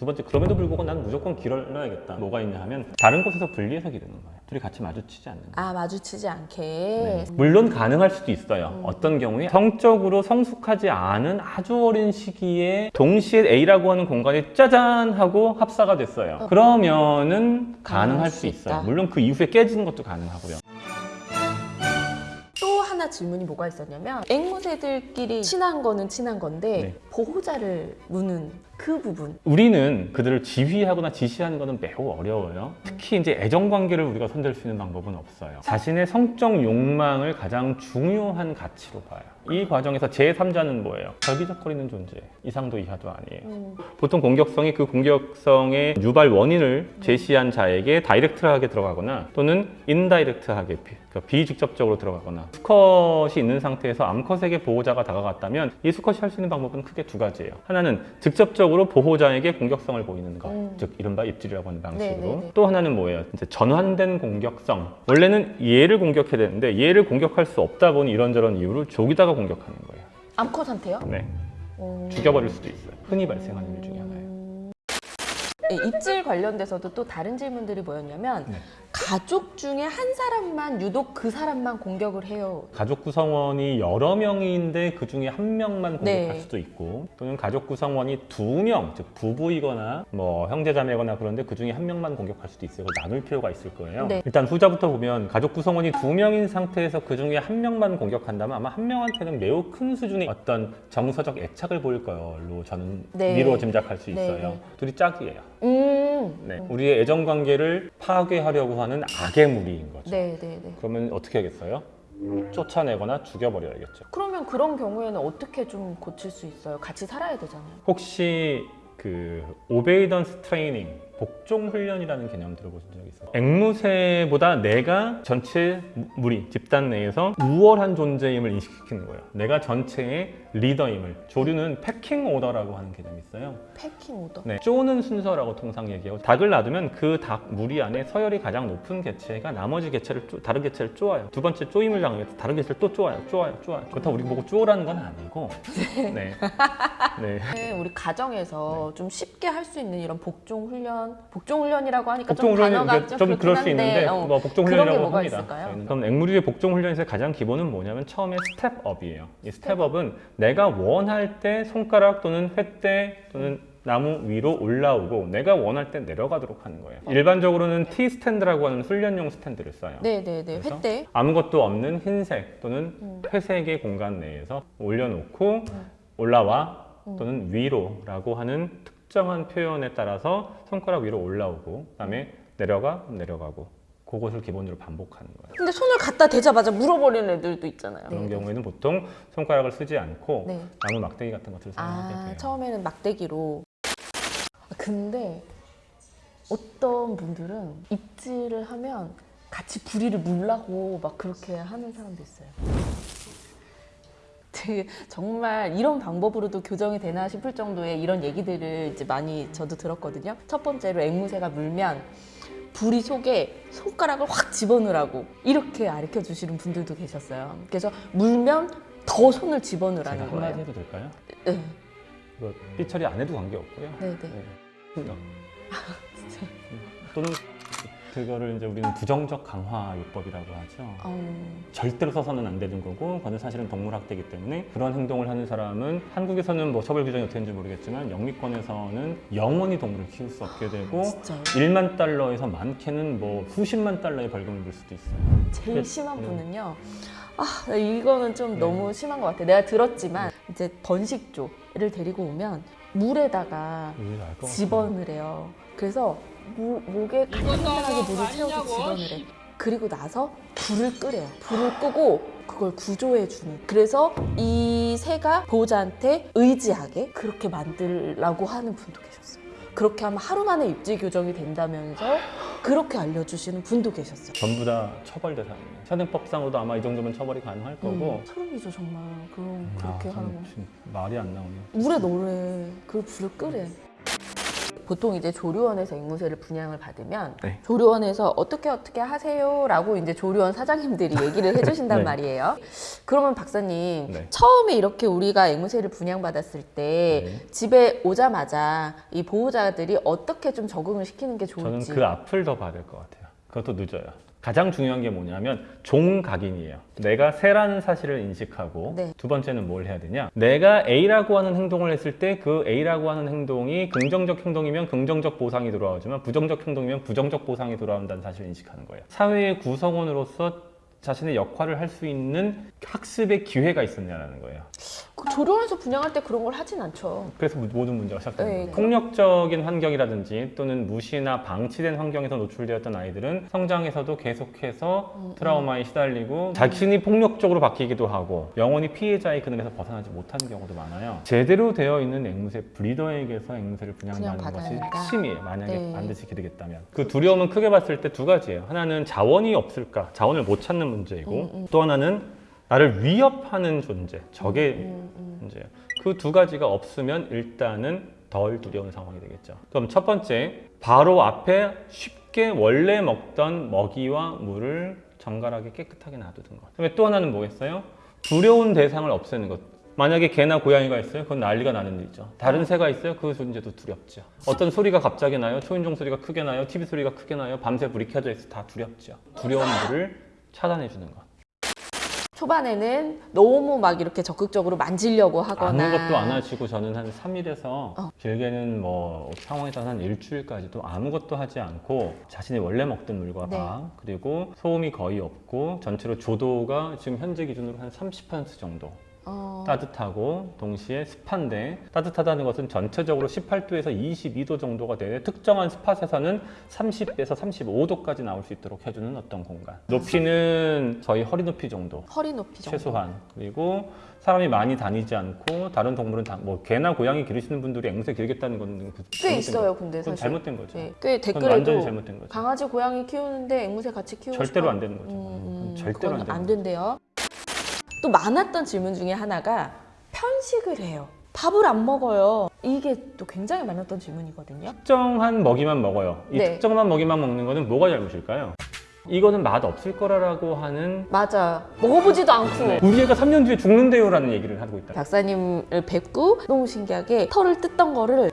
두 번째 그럼에도 불구하고 나는 무조건 길러야겠다. 뭐가 있냐 하면 다른 곳에서 분리해서 기르는 거예요. 둘이 같이 마주치지 않는 거예요. 아 마주치지 않게. 네. 물론 가능할 수도 있어요. 어떤 경우에 성적으로 성숙하지 않은 아주 어린 시기에 동시에 A라고 하는 공간이 짜잔 하고 합사가 됐어요. 그러면은 가능할 수 있어요. 있다. 물론 그 이후에 깨지는 것도 가능하고요. 또 하나 질문이 뭐가 있었냐면 앵무새들끼리 친한 거는 친한 건데 네. 보호자를 무는 그 부분. 우리는 그들을 지휘하거나 지시하는 것은 매우 어려워요. 특히 이제 애정 관계를 우리가 손댈 수 있는 방법은 없어요. 자신의 성적 욕망을 가장 중요한 가치로 봐요. 이 과정에서 제3자는 뭐예요? 절기적거리는 존재. 이상도 이하도 아니에요. 음, 보통 공격성이 그 공격성의 유발 원인을 제시한 자에게 다이렉트하게 들어가거나 또는 인다이렉트하게 비- 그러니까 비직접적으로 들어가거나 수컷이 있는 상태에서 암컷에게 보호자가 다가갔다면 이 수컷이 할 수 있는 방법은 크게 두 가지예요. 하나는 직접적으로 보호자에게 공격성을 보이는 것, 음. 즉 이른바 입질이라고 하는 방식으로. 네네네. 또 하나는 뭐예요? 이제 전환된 공격성. 원래는 얘를 공격해야 되는데 얘를 공격할 수 없다 보니 이런저런 이유로 조기다가 공격하는 거예요. 암컷한테요? 네, 음. 죽여버릴 수도 있어요. 흔히 발생하는 일 중에 하나예요. 네, 입질 관련돼서도 또 다른 질문들이 뭐였냐면 네. 가족 중에 한 사람만 유독 그 사람만 공격을 해요. 가족 구성원이 여러 명인데 그 중에 한 명만 공격할 네. 수도 있고 또는 가족 구성원이 두 명, 즉 부부이거나 뭐 형제자매거나 그런데 그 중에 한 명만 공격할 수도 있어요. 나눌 필요가 있을 거예요. 네. 일단 후자부터 보면 가족 구성원이 두 명인 상태에서 그 중에 한 명만 공격한다면 아마 한 명한테는 매우 큰 수준의 어떤 정서적 애착을 보일 걸로 저는 네. 미루어 짐작할 수 네, 있어요. 네. 둘이 짝이에요. 음. 네. 우리의 애정 관계를 파괴하려고 하는 악의 무리인 거죠. 네, 네, 네. 그러면 어떻게 하겠어요? 쫓아내거나 죽여버려야겠죠. 그러면 그런 경우에는 어떻게 좀 고칠 수 있어요? 같이 살아야 되잖아요. 혹시 그 obedience training 복종 훈련이라는 개념 들어보신 적 있어요? 앵무새보다 내가 전체 무리 집단 내에서 우월한 존재임을 인식시키는 거예요. 내가 전체의 리더임을 조류는 pecking order라고 하는 개념이 있어요. pecking order. 네, 쪼는 순서라고 통상 얘기하고 닭을 놔두면 그 닭 무리 안에 서열이 가장 높은 개체가 나머지 개체를 쪼- 다른 개체를 쪼아요. 두 번째 쪼임을 당하면 다른 개체를 또 쪼아요, 쪼아요, 쪼아요. 그렇다고 우리 보고 쪼라는 건 아니고, 네, 네. 네, 우리 가정에서 좀 쉽게 할 수 있는 이런 복종 훈련, 복종 훈련이라고 하니까 복종 좀 훈련이 단어가 이제 좀, 좀 그렇긴 그럴 수 있는데 어, 뭐 복종 그런 게 훈련이라고 뭐가 합니다. 있을까요? 그럼 앵무새의 복종 훈련에서 가장 기본은 뭐냐면 처음에 step up이에요. 이 step up은 내가 원할 때 손가락 또는 횟대 또는 나무 위로 올라오고 내가 원할 때 내려가도록 하는 거예요. 일반적으로는 T 스탠드라고 하는 훈련용 스탠드를 써요. 네, 네, 네. 횟대. 아무것도 없는 흰색 또는 음. 회색의 공간 내에서 올려놓고 올라와 또는 위로 라고 하는 특 정한 표현에 따라서 손가락 위로 올라오고 그다음에 내려가 내려가고 그것을 기본으로 반복하는 거예요. 근데 손을 갖다 대자마자 물어버리는 애들도 있잖아요. 그런 네, 경우에는 보통 손가락을 쓰지 않고 네. 나무 막대기 같은 것을 사용하게 아, 돼요. 처음에는 막대기로. 아, 근데 어떤 분들은 입질을 하면 같이 부리를 물라고 막 그렇게 하는 사람도 있어요. 되게 정말 이런 방법으로도 교정이 되나 싶을 정도의 이런 얘기들을 이제 많이 저도 들었거든요. 첫 번째로 앵무새가 물면 부리 속에 손가락을 확 집어넣으라고 이렇게 가르쳐 주시는 분들도 계셨어요. 그래서 물면 더 손을 집어넣으라는 한마디 거예요. 해도 될까요? 네, 이거 삐처리 안 해도 관계없고요. 네, 네. 네. 또는 그거를 이제 우리는 부정적 강화 요법이라고 하죠. 어, 절대로 써서는 안 되는 거고 그거는 사실은 동물학대이기 때문에 그런 행동을 하는 사람은 한국에서는 뭐 처벌 규정이 어떻게 되는지 모르겠지만 영미권에서는 영원히 동물을 키울 수 없게 되고 진짜요? 1만 달러에서 많게는 뭐 수십만 달러의 벌금을 물 수도 있어요. 제일 그- 심한 음. 분은요. 아, 이거는 좀 네. 너무 심한 것 같아. 내가 들었지만 이제 번식조를 데리고 오면 물에다가 같아요. 집어넣으래요. 그래서 무- 목에 간단하게 물을 채워서 집어넣으래. 그리고 나서 불을 끄래요. 불을 끄고 그걸 구조해 주는. 그래서 이 새가 보호자한테 의지하게 그렇게 만들라고 하는 분도 계셨어요. 그렇게 하면 하루 만에 입지 교정이 된다면서 그렇게 알려주시는 분도 계셨어요. 전부 다 처벌 대상이에요. 현행법상으로도 아마 이 정도면 처벌이 가능할 거고 음, 소름이죠 정말. 그럼 그렇게 아, 참 하는 거. 말이 안 나오네. 물에 넣으래. 그 불을 끄래. 보통 이제 조류원에서 앵무새를 분양을 받으면 네. 조류원에서 어떻게 어떻게 하세요라고 이제 조류원 사장님들이 얘기를 해주신단 네. 말이에요. 그러면 박사님 네. 처음에 이렇게 우리가 앵무새를 분양받았을 때 네. 집에 오자마자 이 보호자들이 어떻게 좀 적응을 시키는 게 저는 좋을지. 그 앞을 더 봐야 될 것 같아요. 그것도 늦어요. 가장 중요한 게 뭐냐면 종각인이에요. 내가 새라는 사실을 인식하고 네. 두 번째는 뭘 해야 되냐? 내가 A라고 하는 행동을 했을 때 그 A라고 하는 행동이 긍정적 행동이면 긍정적 보상이 돌아오지만 부정적 행동이면 부정적 보상이 돌아온다는 사실을 인식하는 거예요. 사회의 구성원으로서 자신의 역할을 할 수 있는 학습의 기회가 있었냐라는 거예요. 그 조류원에서 분양할 때 그런 걸 하진 않죠. 그래서 모- 모든 문제가 시작되는 네. 거예요. 폭력적인 환경이라든지 또는 무시나 방치된 환경에서 노출되었던 아이들은 성장에서도 계속해서 음, 트라우마에 시달리고 자신이 폭력적으로 바뀌기도 하고 영원히 피해자의 그늘에서 벗어나지 못하는 경우도 많아요. 제대로 되어 있는 앵무새 브리더에게서 앵무새를 분양받아야 것이. 핵심이에요. 만약에 네. 반드시 되겠다면. 그 두려움은 크게 봤을 때 두 가지예요. 하나는 자원이 없을까, 자원을 못 찾는 문제이고 음, 음. 또 하나는 나를 위협하는 존재, 적의 음, 음. 문제예요. 그 두 가지가 없으면 일단은 덜 두려운 상황이 되겠죠. 그럼 첫 번째, 바로 앞에 쉽게 원래 먹던 먹이와 물을 정갈하게 깨끗하게 놔두는 것. 그다음에 또 하나는 뭐겠어요? 두려운 대상을 없애는 것. 만약에 개나 고양이가 있어요? 그건 난리가 나는 일이죠. 다른 새가 있어요? 그 존재도 두렵죠. 어떤 소리가 갑자기 나요? 초인종 소리가 크게 나요? TV 소리가 크게 나요? 밤새 불이 켜져 있어 다 두렵죠. 두려운 물을 차단해 주는 것. 초반에는 너무 막 이렇게 적극적으로 만지려고 하거나 아무것도 안 하시고 저는 한 3일에서 어. 길게는 뭐 상황에서 한 일주일까지도 아무것도 하지 않고 자신이 원래 먹던 물과 네. 밥 그리고 소음이 거의 없고 전체로 조도가 지금 현재 기준으로 한 30% 정도 어, 따뜻하고 동시에 습한데 따뜻하다는 것은 전체적으로 18도에서 22도 정도가 되는 특정한 스팟에서는 30에서 35도까지 나올 수 있도록 해주는 어떤 공간 높이는 저희 허리 높이 정도 허리 높이 정도. 최소한 그리고 사람이 많이 다니지 않고 다른 동물은 다, 뭐 개나 고양이 기르시는 분들이 앵무새 기르겠다는 건 그- 꽤 있어요, 거- 근데 사실. 잘못된 거죠. 네, 꽤 그건 완전히 댓글에도 잘못된 거죠. 강아지, 고양이 키우는데 앵무새 같이 키우고 절대로 싶어. 안 되는 거죠. 음, 그건 절대로 안 안. 된대요. 또 많았던 질문 중에 하나가 편식을 해요. 밥을 안 먹어요. 이게 또 굉장히 많았던 질문이거든요. 특정한 먹이만 먹어요. 이 네. 특정한 먹이만 먹는 거는 뭐가 잘못일까요? 이거는 맛 없을 거라고 하는 맞아요. 먹어보지도 않고. 우리 애가 3년 뒤에 죽는데요 라는 얘기를 하고 있다. 박사님을 뵙고 너무 신기하게 털을 뜯던 거를